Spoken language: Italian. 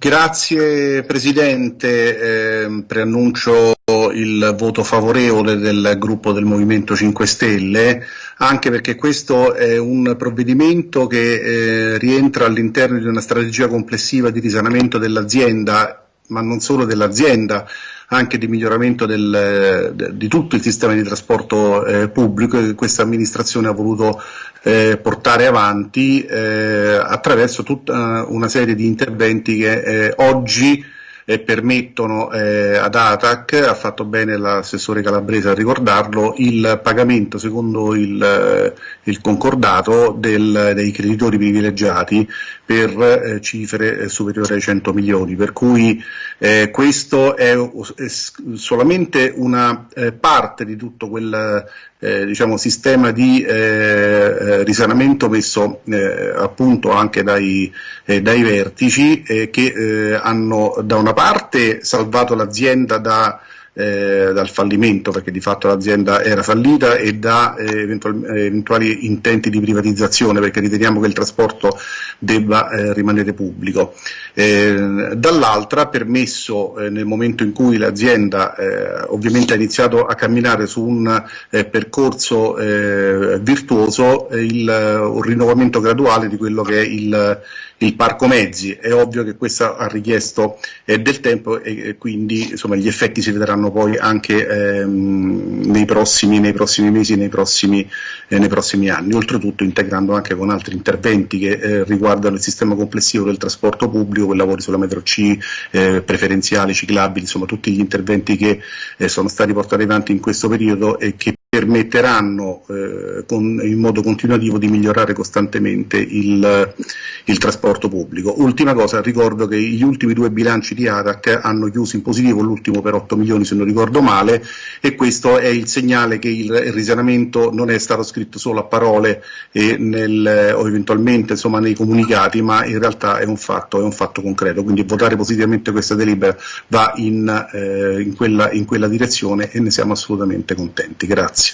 Grazie Presidente, eh, preannuncio il voto favorevole del gruppo del Movimento 5 Stelle, anche perché questo è un provvedimento che eh, rientra all'interno di una strategia complessiva di risanamento dell'azienda, ma non solo dell'azienda, anche di miglioramento del, de, di tutto il sistema di trasporto eh, pubblico che questa amministrazione ha voluto eh, portare avanti eh, attraverso tutta una serie di interventi che eh, oggi eh, permettono eh, ad ATAC, ha fatto bene l'assessore Calabrese a ricordarlo, il pagamento secondo il, eh, il concordato del, dei creditori privilegiati per eh, cifre eh, superiori ai 100 milioni, per cui eh, questo è, è, solamente una parte di tutto quel eh, diciamo, sistema di eh, eh, risanamento messo eh, appunto anche dai, eh, dai vertici eh, che hanno da una parte salvato l'azienda da eh, dal fallimento, perché di fatto l'azienda era fallita, e da eh, eventuali, eventuali, intenti di privatizzazione, perché riteniamo che il trasporto debba eh, rimanere pubblico. Eh, dall'altra ha permesso eh, nel momento in cui l'azienda eh, ovviamente ha iniziato a camminare su un percorso virtuoso il, un rinnovamento graduale di quello che è il il parco mezzi. È ovvio che questo ha richiesto eh, del tempo e, e quindi insomma, gli effetti si vedranno poi anche ehm, nei, prossimi, nei, prossimi, mesi, nei prossimi, eh, nei prossimi, anni, oltretutto integrando anche con altri interventi che eh, riguardano il sistema complessivo del trasporto pubblico, con lavori sulla metro C, eh, preferenziali, ciclabili, insomma tutti gli interventi che eh, sono stati portati avanti in questo periodo e che permetteranno eh, con, in modo continuativo di migliorare costantemente il, il, trasporto pubblico. Ultima cosa, ricordo che gli ultimi due bilanci di ATAC hanno chiuso in positivo, l'ultimo per 8 milioni se non ricordo male, e questo è il segnale che il, il risanamento non è stato scritto solo a parole nel, o eventualmente insomma, nei comunicati, ma in realtà è un, fatto, è un fatto concreto. Quindi votare positivamente questa delibera va in, eh, in, quella, in quella direzione e ne siamo assolutamente contenti. Grazie.